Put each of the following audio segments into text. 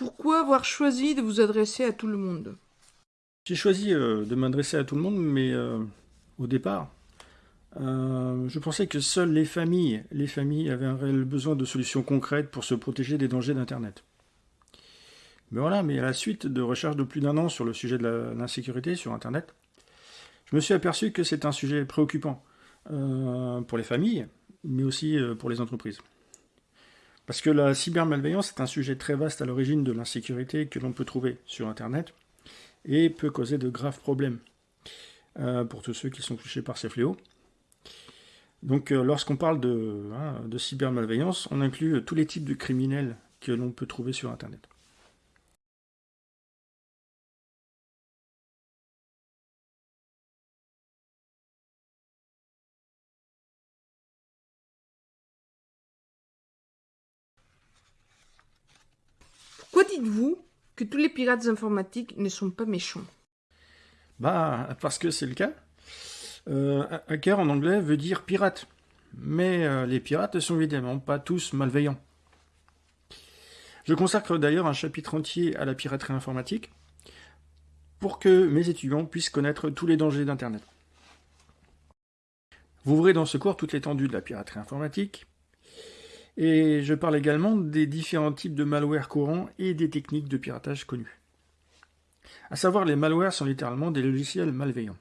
Pourquoi avoir choisi de vous adresser à tout le monde? J'ai choisi euh, de m'adresser à tout le monde, mais euh, au départ, euh, je pensais que seules les familles, les familles avaient un réel besoin de solutions concrètes pour se protéger des dangers d'Internet. Mais voilà, mais à la suite de recherches de plus d'un an sur le sujet de l'insécurité sur Internet, je me suis aperçu que c'est un sujet préoccupant pour les familles, mais aussi pour les entreprises. Parce que la cybermalveillance est un sujet très vaste à l'origine de l'insécurité que l'on peut trouver sur Internet et peut causer de graves problèmes euh, pour tous ceux qui sont touchés par ces fléaux. Donc euh, lorsqu'on parle hein, de cybermalveillance, on inclut tous les types de criminels que l'on peut trouver sur Internet. Dites-vous que tous les pirates informatiques ne sont pas méchants? Bah, parce que c'est le cas. Euh, hacker en anglais veut dire pirate. Mais euh, les pirates ne sont évidemment pas tous malveillants. Je consacre d'ailleurs un chapitre entier à la piraterie informatique pour que mes étudiants puissent connaître tous les dangers d'Internet. Vous verrez dans ce cours toute l'étendue de la piraterie informatique, et je parle également des différents types de malware courants et des techniques de piratage connues. À savoir, les malwares sont littéralement des logiciels malveillants.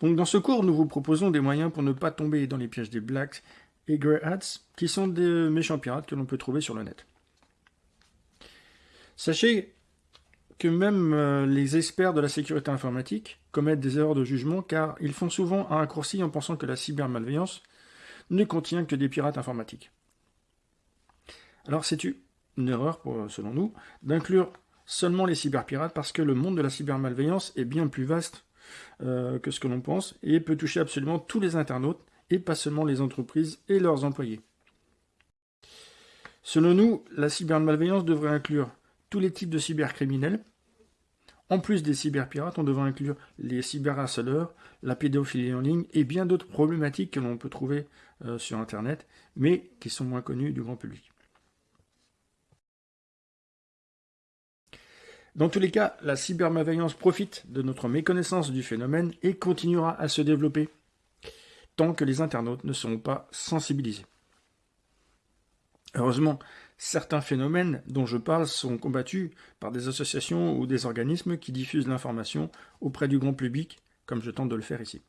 Donc dans ce cours, nous vous proposons des moyens pour ne pas tomber dans les pièges des Blacks et Grey Hats, qui sont des méchants pirates que l'on peut trouver sur le net. Sachez que même euh, les experts de la sécurité informatique commettent des erreurs de jugement car ils font souvent un raccourci en pensant que la cybermalveillance ne contient que des pirates informatiques. Alors c'est une erreur, selon nous, d'inclure seulement les cyberpirates parce que le monde de la cybermalveillance est bien plus vaste euh, que ce que l'on pense et peut toucher absolument tous les internautes et pas seulement les entreprises et leurs employés. Selon nous, la cybermalveillance devrait inclure tous les types de cybercriminels, en plus des cyberpirates, on devrait inclure les cyberharceleurs, la pédophilie en ligne et bien d'autres problématiques que l'on peut trouver euh, sur Internet, mais qui sont moins connues du grand public. Dans tous les cas, la cybermalveillance profite de notre méconnaissance du phénomène et continuera à se développer tant que les internautes ne seront pas sensibilisés. Heureusement, certains phénomènes dont je parle sont combattus par des associations ou des organismes qui diffusent l'information auprès du grand public, comme je tente de le faire ici.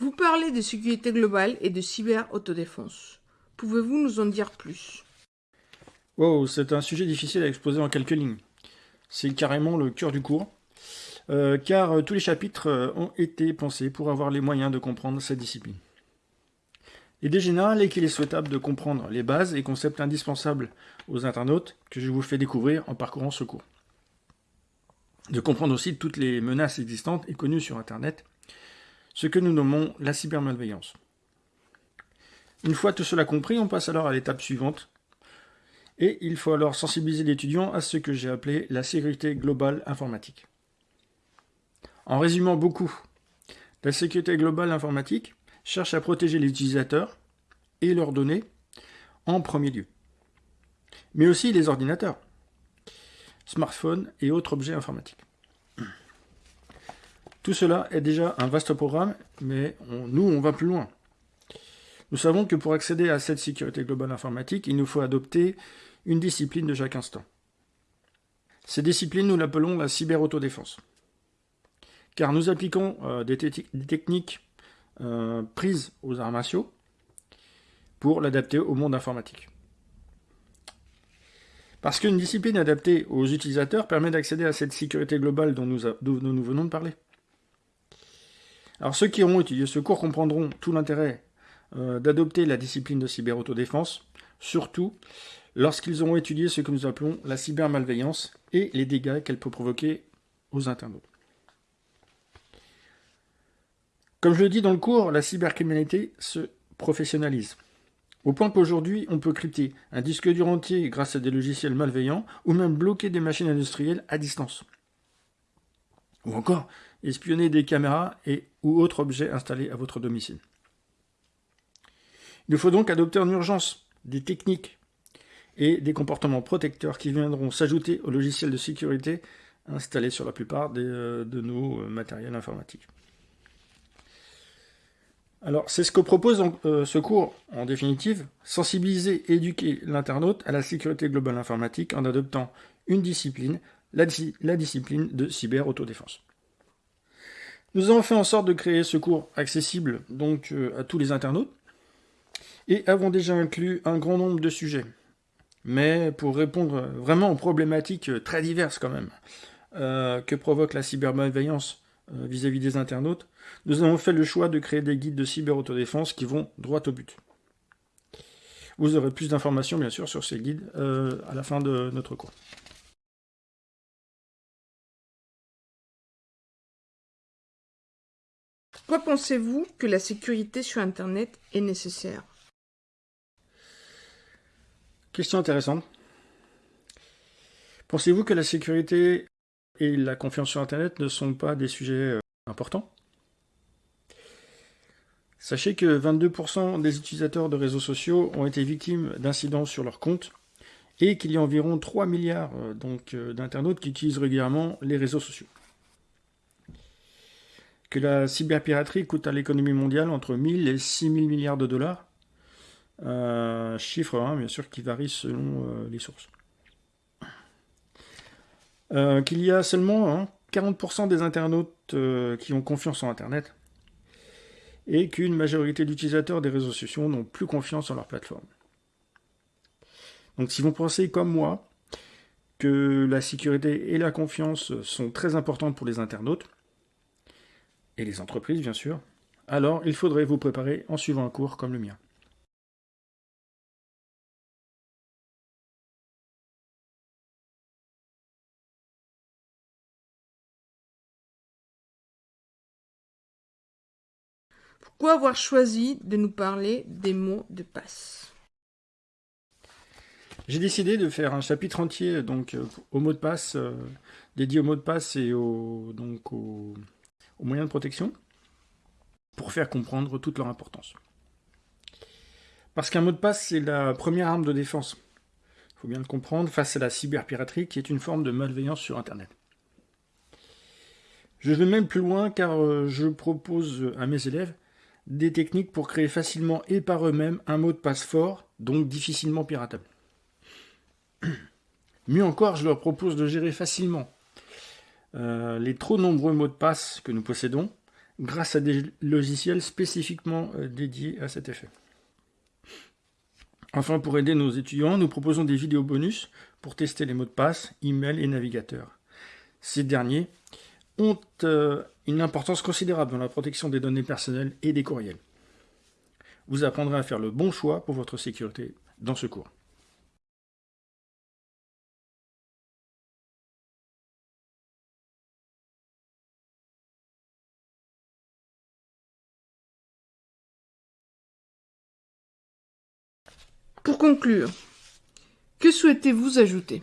Vous parlez de sécurité globale et de cyber-autodéfense. Pouvez-vous nous en dire plus? Wow, c'est un sujet difficile à exposer en quelques lignes. C'est carrément le cœur du cours, euh, car euh, tous les chapitres euh, ont été pensés pour avoir les moyens de comprendre cette discipline. L'idée générale est qu'il est souhaitable de comprendre les bases et concepts indispensables aux internautes que je vous fais découvrir en parcourant ce cours. De comprendre aussi toutes les menaces existantes et connues sur Internet, ce que nous nommons la cybermalveillance. Une fois tout cela compris, on passe alors à l'étape suivante, et il faut alors sensibiliser l'étudiant à ce que j'ai appelé la sécurité globale informatique. En résumant beaucoup, la sécurité globale informatique cherche à protéger les utilisateurs et leurs données en premier lieu, mais aussi les ordinateurs, smartphones et autres objets informatiques. Tout cela est déjà un vaste programme, mais nous, on va plus loin. Nous savons que pour accéder à cette sécurité globale informatique, il nous faut adopter une discipline de chaque instant. Cette discipline, nous l'appelons la cyber-autodéfense. Car nous appliquons euh, des, techniques euh, prises aux arts martiaux pour l'adapter au monde informatique. Parce qu'une discipline adaptée aux utilisateurs permet d'accéder à cette sécurité globale dont nous, nous, venons de parler. Alors ceux qui auront étudié ce cours comprendront tout l'intérêt euh, d'adopter la discipline de cyber-autodéfense, surtout lorsqu'ils auront étudié ce que nous appelons la cybermalveillance et les dégâts qu'elle peut provoquer aux internautes. Comme je le dis dans le cours, la cybercriminalité se professionnalise. Au point qu'aujourd'hui, on peut crypter un disque dur entier grâce à des logiciels malveillants, ou même bloquer des machines industrielles à distance. Ou encore, espionner des caméras et ou autres objets installés à votre domicile. Il faut donc adopter en urgence des techniques et des comportements protecteurs qui viendront s'ajouter aux logiciels de sécurité installés sur la plupart euh, de nos euh, matériels informatiques. Alors, c'est ce que propose euh, ce cours, en définitive, sensibiliser éduquer l'internaute à la sécurité globale informatique en adoptant une discipline, la, discipline de cyber-autodéfense. Nous avons fait en sorte de créer ce cours accessible donc à tous les internautes et avons déjà inclus un grand nombre de sujets. Mais pour répondre vraiment aux problématiques très diverses quand même, euh, que provoque la cybermalveillance euh, vis-à-vis des internautes, nous avons fait le choix de créer des guides de cyber-autodéfense qui vont droit au but. Vous aurez plus d'informations bien sûr sur ces guides euh, à la fin de notre cours. Pourquoi pensez-vous que la sécurité sur Internet est nécessaire? Question intéressante. Pensez-vous que la sécurité et la confiance sur Internet ne sont pas des sujets euh, importants? Sachez que 22% des utilisateurs de réseaux sociaux ont été victimes d'incidents sur leur compte et qu'il y a environ 3 milliards euh, euh, d'internautes qui utilisent régulièrement les réseaux sociaux. Que la cyberpiraterie coûte à l'économie mondiale entre 1000 et 6000 milliards de dollars euh, chiffre, hein, bien sûr, qui varie selon euh, les sources. Euh, qu'il y a seulement 40% hein, des internautes qui ont confiance en Internet et qu'une majorité d'utilisateurs des réseaux sociaux n'ont plus confiance en leur plateforme. Donc si vous pensez comme moi que la sécurité et la confiance sont très importantes pour les internautes, et les entreprises bien sûr, alors il faudrait vous préparer en suivant un cours comme le mien. Pourquoi avoir choisi de nous parler des mots de passe? J'ai décidé de faire un chapitre entier donc euh, aux mots de passe, euh, dédié aux mots de passe et aux, donc aux, moyens de protection, pour faire comprendre toute leur importance. Parce qu'un mot de passe, c'est la première arme de défense. Il faut bien le comprendre, face à la cyberpiraterie, qui est une forme de malveillance sur Internet. Je vais même plus loin car euh, je propose à mes élèves des techniques pour créer facilement et par eux-mêmes un mot de passe fort, donc difficilement piratable. Mieux encore, je leur propose de gérer facilement euh, les trop nombreux mots de passe que nous possédons grâce à des logiciels spécifiquement euh, dédiés à cet effet. Enfin, pour aider nos étudiants, nous proposons des vidéos bonus pour tester les mots de passe, email et navigateur. Ces derniers ont euh, une importance considérable dans la protection des données personnelles et des courriels. Vous apprendrez à faire le bon choix pour votre sécurité dans ce cours. Pour conclure, que souhaitez-vous ajouter?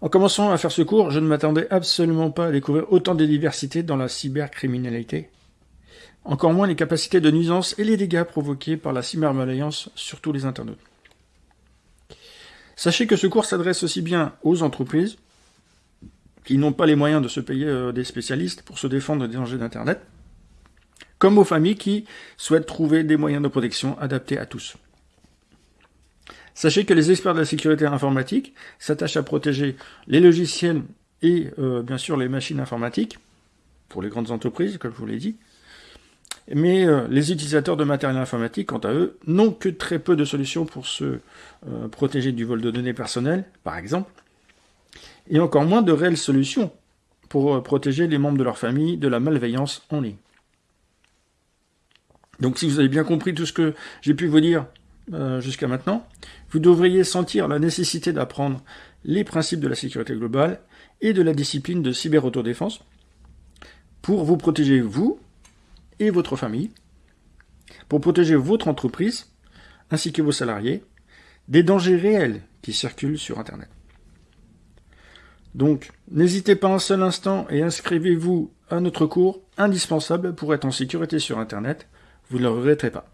En commençant à faire ce cours, je ne m'attendais absolument pas à découvrir autant de diversité dans la cybercriminalité. Encore moins les capacités de nuisance et les dégâts provoqués par la cybermalveillance sur tous les internautes. Sachez que ce cours s'adresse aussi bien aux entreprises, qui n'ont pas les moyens de se payer euh, des spécialistes pour se défendre des dangers d'Internet, comme aux familles qui souhaitent trouver des moyens de protection adaptés à tous. Sachez que les experts de la sécurité informatique s'attachent à protéger les logiciels et euh, bien sûr les machines informatiques, pour les grandes entreprises, comme je vous l'ai dit. Mais euh, les utilisateurs de matériel informatique, quant à eux, n'ont que très peu de solutions pour se euh, protéger du vol de données personnelles, par exemple, et encore moins de réelles solutions pour protéger les membres de leur famille de la malveillance en ligne. Donc si vous avez bien compris tout ce que j'ai pu vous dire euh, jusqu'à maintenant, vous devriez sentir la nécessité d'apprendre les principes de la sécurité globale et de la discipline de cyber-autodéfense pour vous protéger vous et votre famille, pour protéger votre entreprise ainsi que vos salariés des dangers réels qui circulent sur Internet. Donc, n'hésitez pas un seul instant et inscrivez-vous à notre cours indispensable pour être en sécurité sur Internet. Vous ne le regretterez pas.